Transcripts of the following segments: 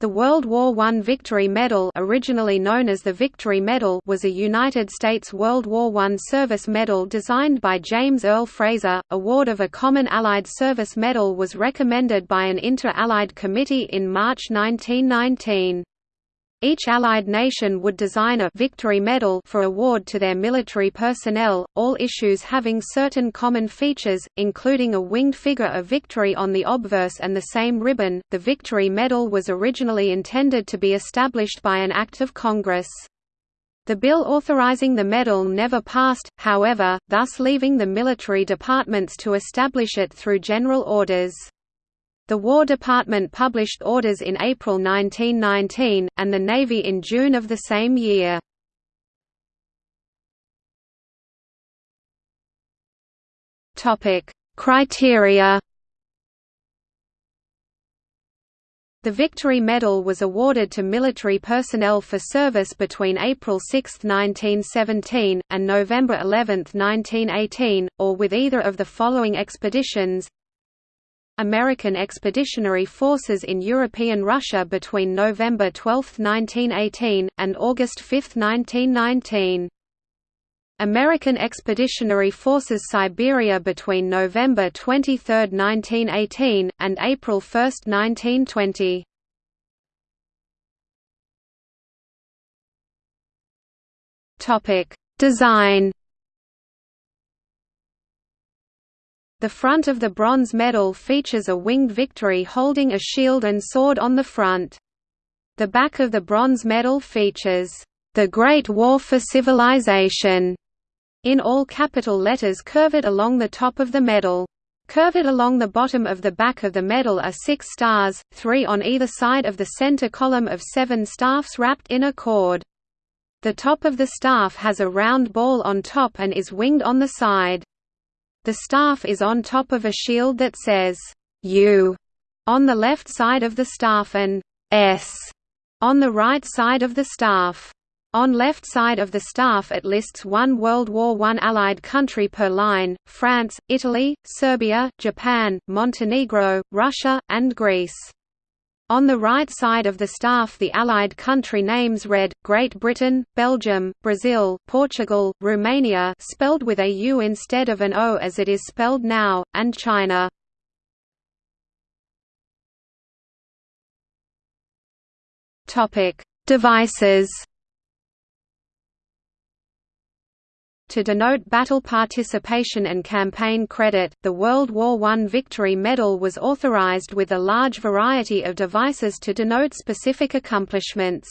The World War I Victory Medal originally known as the Victory Medal was a United States World War I service medal designed by James Earl Fraser. Award of a Common Allied Service Medal was recommended by an Inter-Allied Committee in March 1919. Each Allied nation would design a «Victory Medal» for award to their military personnel, all issues having certain common features, including a winged figure of victory on the obverse and the same ribbon. The Victory Medal was originally intended to be established by an Act of Congress. The bill authorizing the medal never passed, however, thus leaving the military departments to establish it through general orders. The War Department published orders in April 1919, and the Navy in June of the same year. Criteria The Victory Medal was awarded to military personnel for service between April 6, 1917, and November 11, 1918, or with either of the following expeditions American Expeditionary Forces in European Russia between November 12, 1918, and August 5, 1919. American Expeditionary Forces Siberia between November 23, 1918, and April 1, 1920. Design The front of the bronze medal features a winged victory holding a shield and sword on the front. The back of the bronze medal features, "...the Great War for Civilization", in all capital letters curved along the top of the medal. Curved along the bottom of the back of the medal are six stars, three on either side of the center column of seven staffs wrapped in a cord. The top of the staff has a round ball on top and is winged on the side. The staff is on top of a shield that says, U on the left side of the staff and S on the right side of the staff. On left side of the staff it lists one World War I Allied country per line, France, Italy, Serbia, Japan, Montenegro, Russia, and Greece. On the right side of the staff the Allied country names read, Great Britain, Belgium, Brazil, Portugal, Romania spelled with a U instead of an O as it is spelled now, and China. Devices To denote battle participation and campaign credit, the World War I Victory Medal was authorized with a large variety of devices to denote specific accomplishments.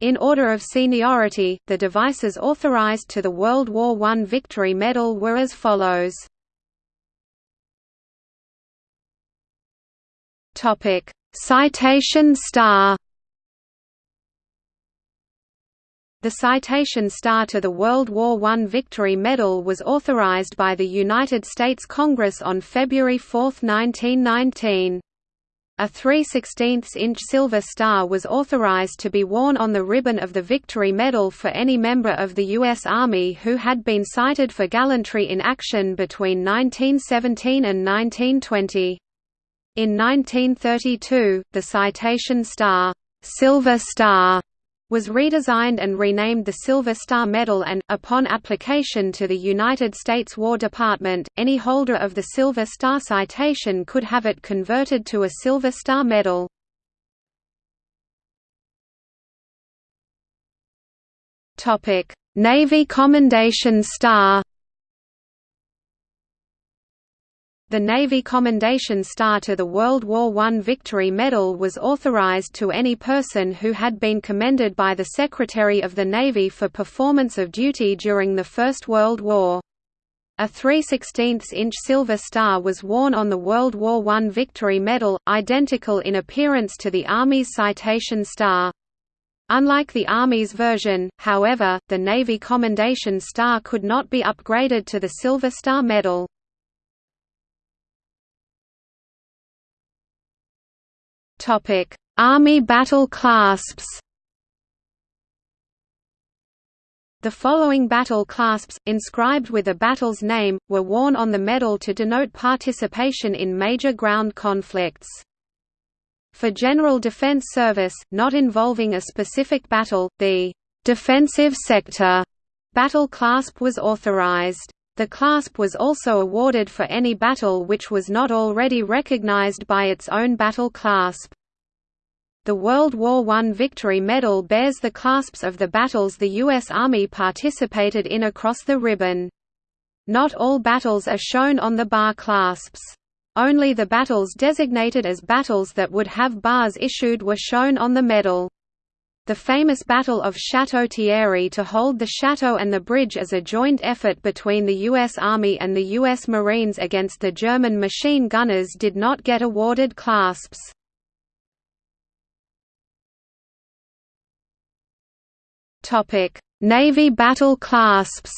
In order of seniority, the devices authorized to the World War I Victory Medal were as follows. Citation Star The Citation Star to the World War I Victory Medal was authorized by the United States Congress on February 4, 1919. A 3 16-inch silver star was authorized to be worn on the ribbon of the Victory Medal for any member of the U.S. Army who had been cited for gallantry in action between 1917 and 1920. In 1932, the Citation Star, Silver Star was redesigned and renamed the Silver Star Medal and, upon application to the United States War Department, any holder of the Silver Star citation could have it converted to a Silver Star Medal. Navy Commendation Star The Navy Commendation Star to the World War I Victory Medal was authorized to any person who had been commended by the Secretary of the Navy for performance of duty during the First World War. A 3 16-inch silver star was worn on the World War I Victory Medal, identical in appearance to the Army's Citation Star. Unlike the Army's version, however, the Navy Commendation Star could not be upgraded to the Silver Star Medal. Army battle clasps. The following battle clasps, inscribed with a battle's name, were worn on the medal to denote participation in major ground conflicts. For general defense service, not involving a specific battle, the defensive sector battle clasp was authorized. The clasp was also awarded for any battle which was not already recognized by its own battle clasp. The World War I Victory Medal bears the clasps of the battles the U.S. Army participated in across the ribbon. Not all battles are shown on the bar clasps. Only the battles designated as battles that would have bars issued were shown on the medal. The famous Battle of Château Thierry to hold the chateau and the bridge as a joint effort between the U.S. Army and the U.S. Marines against the German machine gunners did not get awarded clasps. Navy battle clasps.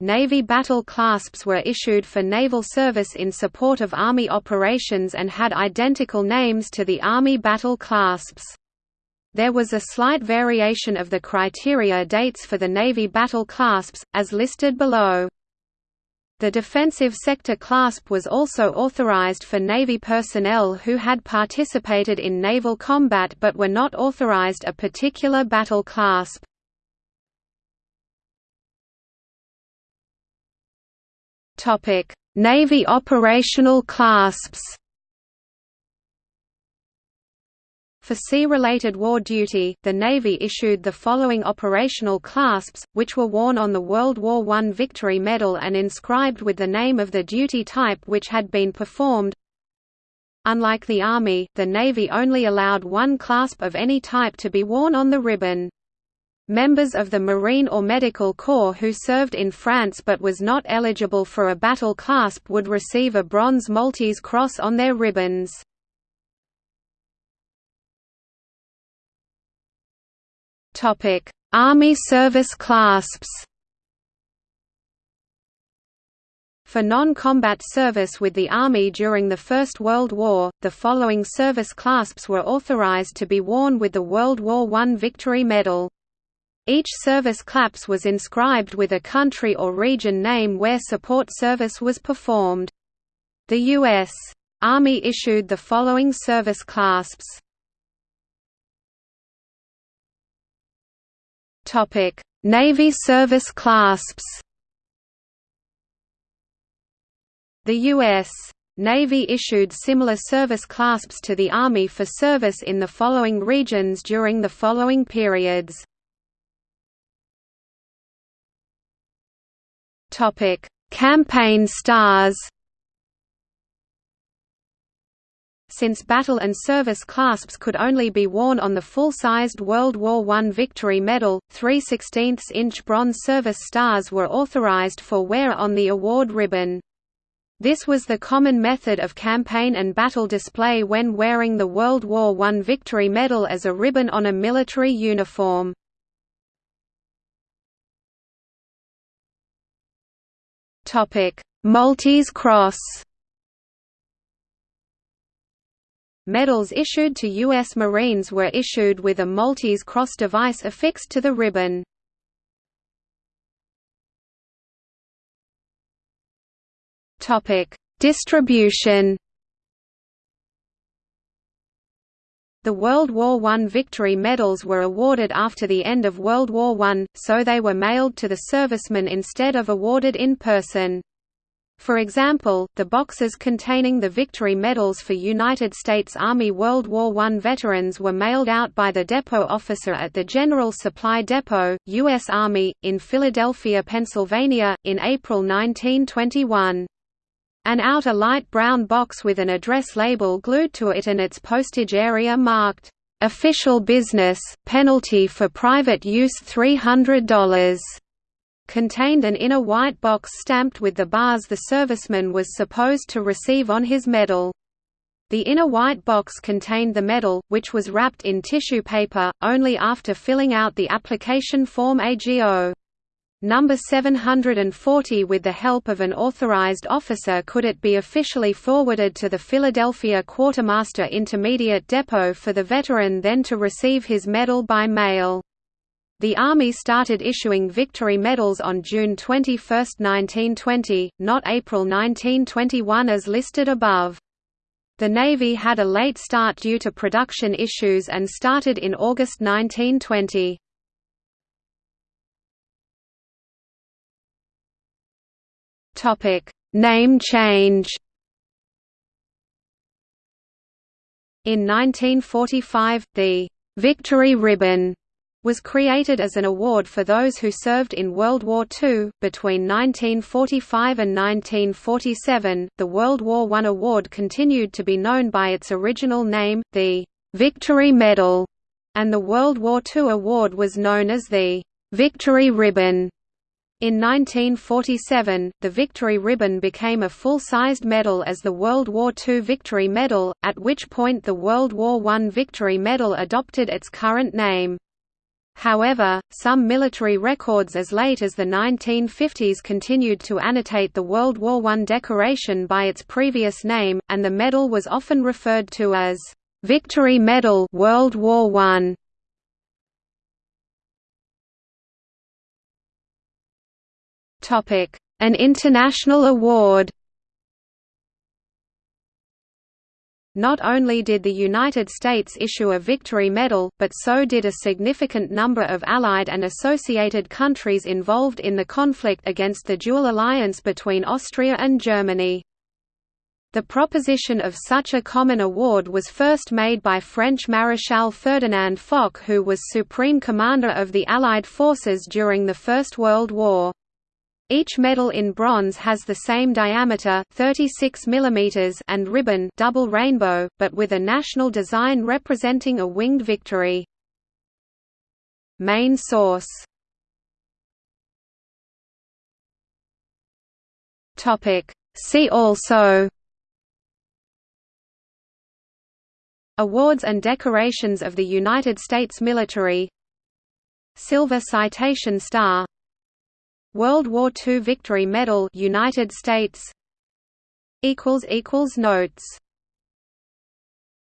Navy battle clasps were issued for naval service in support of Army operations and had identical names to the Army battle clasps. There was a slight variation of the criteria dates for the Navy battle clasps, as listed below. The defensive sector clasp was also authorized for Navy personnel who had participated in naval combat but were not authorized a particular battle clasp. Navy operational clasps For sea-related war duty, the Navy issued the following operational clasps, which were worn on the World War I Victory Medal and inscribed with the name of the duty type which had been performed. Unlike the Army, the Navy only allowed one clasp of any type to be worn on the ribbon. Members of the Marine or Medical Corps who served in France but was not eligible for a battle clasp would receive a bronze Maltese cross on their ribbons. Army service clasps. For non-combat service with the Army during the First World War, the following service clasps were authorized to be worn with the World War I Victory Medal. Each service clasp was inscribed with a country or region name where support service was performed. The U.S. Army issued the following service clasps Navy service clasps. The U.S. Navy issued similar service clasps to the Army for service in the following regions during the following periods. Topic: Campaign stars. Since battle and service clasps could only be worn on the full-sized World War I Victory Medal, 3 16-inch bronze service stars were authorized for wear on the award ribbon. This was the common method of campaign and battle display when wearing the World War I Victory Medal as a ribbon on a military uniform. Maltese Cross Medals issued to U.S. Marines were issued with a Maltese cross device affixed to the ribbon. Distribution The World War I Victory Medals were awarded after the end of World War I, so they were mailed to the servicemen instead of awarded in person. For example, the boxes containing the victory medals for United States Army World War I veterans were mailed out by the depot officer at the General Supply Depot, U.S. Army, in Philadelphia, Pennsylvania, in April 1921. An outer light brown box with an address label glued to it and its postage area marked, "'Official Business, Penalty for Private Use $300' contained an inner white box stamped with the bars the serviceman was supposed to receive on his medal. The inner white box contained the medal, which was wrapped in tissue paper, only after filling out the application form AGO. Number 740 with the help of an authorized officer could it be officially forwarded to the Philadelphia Quartermaster Intermediate Depot for the veteran then to receive his medal by mail. The Army started issuing victory medals on June 21, 1920, not April 1921 as listed above. The Navy had a late start due to production issues and started in August 1920. Name change In 1945, the «Victory Ribbon» was created as an award for those who served in World War II. Between 1945 and 1947, the World War I award continued to be known by its original name, the Victory Medal, and the World War II award was known as the Victory Ribbon. In 1947, the Victory Ribbon became a full-sized medal as the World War II Victory Medal, at which point the World War I Victory Medal adopted its current name. However, some military records as late as the 1950s continued to annotate the World War I decoration by its previous name, and the medal was often referred to as Victory Medal World War I. An international award Not only did the United States issue a Victory Medal, but so did a significant number of Allied and associated countries involved in the conflict against the dual alliance between Austria and Germany. The proposition of such a common award was first made by French Maréchal Ferdinand Foch who was Supreme Commander of the Allied forces during the First World War. Each medal in bronze has the same diameter 36 mm and ribbon double rainbow, but with a national design representing a winged victory. Main source. See also. Awards and decorations of the United States military. Silver Citation Star World War II Victory Medal United States. Equals equals notes